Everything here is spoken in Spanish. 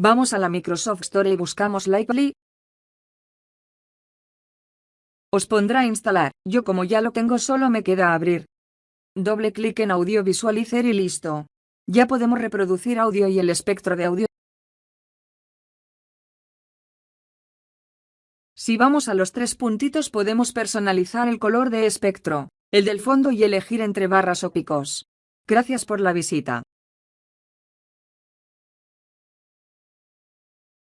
Vamos a la Microsoft Store y buscamos Likely. Os pondrá a instalar, yo como ya lo tengo solo me queda abrir. Doble clic en Audio Visualizer y listo. Ya podemos reproducir audio y el espectro de audio. Si vamos a los tres puntitos podemos personalizar el color de espectro, el del fondo y elegir entre barras o picos. Gracias por la visita.